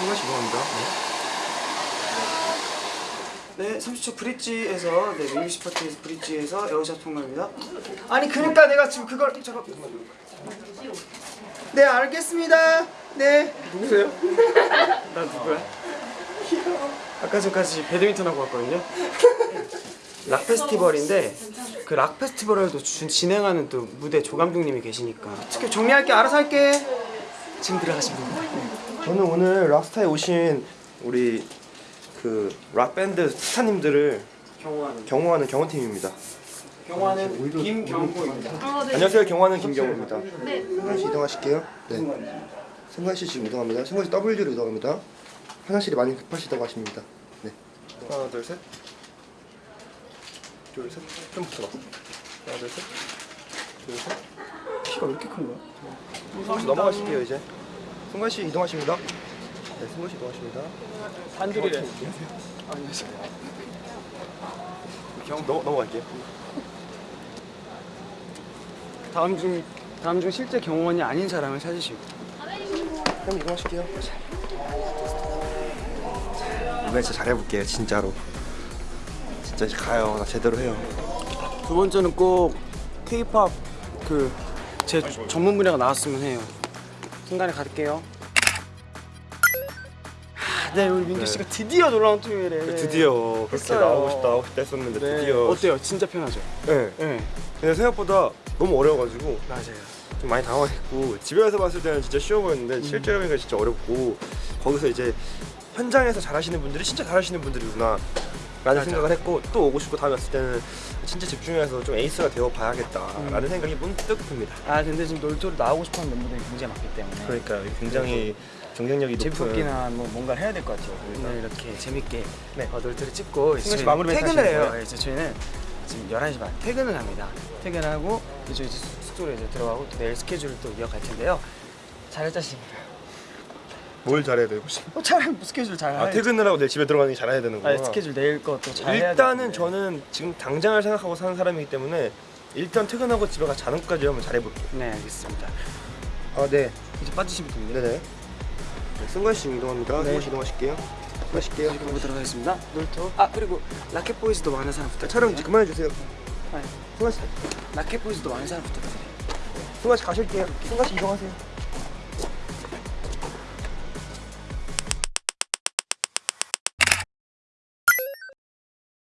씨 이동합니다. 네, 30초 브릿지에서 네, music 파티에서 브릿지에서 에어샷 통과입니다. 아니 그러니까 내가 지금 그걸 잠깐. 네, 알겠습니다. 네. 누구세요? 나 누구야? 아까 전까지 배드민턴 하고 왔거든요. 락 페스티벌인데 그 락 페스티벌을 또 주- 진행하는 또 무대 조 감독님이 계시니까 어떻게 정리할게 알아서 할게. 지금 들어가시면 됩니다. 저는 오늘 락스타에 오신 우리 그 락밴드 스타님들을 경호하는 경호하는 경호팀입니다. 경호하는 김경호입니다. 안녕하세요. 경호하는 김경호입니다. 네. 승관 씨 이동하실게요. 네. 승관 씨 지금 이동합니다. 승관 씨 W로 이동합니다. 화장실이 많이 급하시다고 하십니다. 네. 하나, 둘, 셋. 둘, 셋. 좀 붙어봐. 하나, 둘, 셋. 둘, 셋. 키가 왜 이렇게 큰 거야? 넘어가실게요 이제. 승관 씨 이동하십니다. 네, 승관 씨 이동하십니다. 단둘이래. 안녕하세요. 경 넘어 넘어갈게요. 다음 중 다음 중 실제 경호원이 아닌 사람을 찾으시고. 형 이동하실게요. 이번에 진짜 잘해볼게요 진짜로. 진짜 이제 가요. 나 제대로 해요. 두 번째는 꼭 K-팝 그제 전문 분야가 나왔으면 해요. 순간에 갈게요. 아, 네 우리 민규 씨가 드디어 놀라운 토요일에 드디어 그렇게 했어요. 나오고 싶다 하고 싶다 했었는데 네. 드디어. 어때요? 진짜 편하죠? 네. 네 근데 생각보다 너무 어려워가지고 맞아요. 좀 많이 당황했고 집에서 봤을 때는 진짜 쉬워 보였는데 음. 실제로 보니까 진짜 어렵고 거기서 이제 현장에서 잘하시는 분들이 진짜 잘하시는 분들이구나 라는 생각을 했고 또 오고 싶고 다음에 왔을 때는 진짜 집중해서 좀 에이스가 되어 봐야겠다 라는 음. 생각이 문득 듭니다 아 근데 지금 놀토로 나오고 싶어하는 멤버들이 굉장히 많기 때문에 그러니까 굉장히 경쟁력이 높은 재밌기나 뭐 뭔가를 해야 될 것 같아요. 오늘 이렇게 재밌게 네. 어, 놀토를 찍고 이제 마무리 퇴근을 해요. 이제 저희는 지금 11시 반 퇴근을 합니다. 퇴근하고 이제 숙소로 이제 들어가고 또 내일 스케줄을 또 이어갈 텐데요. 잘할 자신입니다. 뭘 잘해야 되고 어, 잘 스케줄 잘아 해야지. 퇴근을 하고 내일 집에 들어가는 게 잘해야 되는 거야 아, 스케줄 내일 것도 잘 일단은. 저는 지금 당장을 생각하고 사는 사람이기 때문에 일단 퇴근하고 집에 가 자는 것까지 한번 잘해볼게요 네 알겠습니다. 아 네 이제 빠지시면 됩니다. 네네. 네, 승관 씨 이동합니다. 네. 승관 씨 이동하실게요. 하실게요. 그리고 보도록 하겠습니다. 놀토. 아 그리고 라켓 보이즈도 많은 사람 부탁드려요. 촬영 이제 그만해 주세요. 네. 승관 씨, 라켓 보이즈도 많은 사람 부탁드려요. 승관 씨 가실게요. 승관 씨 이동하세요.